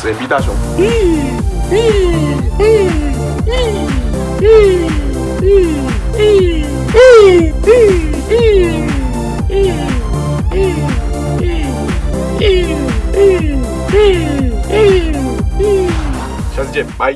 是 MB 大雄。下次见，拜。